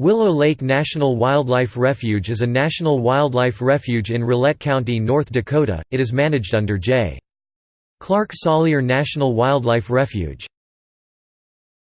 Willow Lake National Wildlife Refuge is a national wildlife refuge in Rolette County, North Dakota. It is managed under J. Clark Salyer National Wildlife Refuge.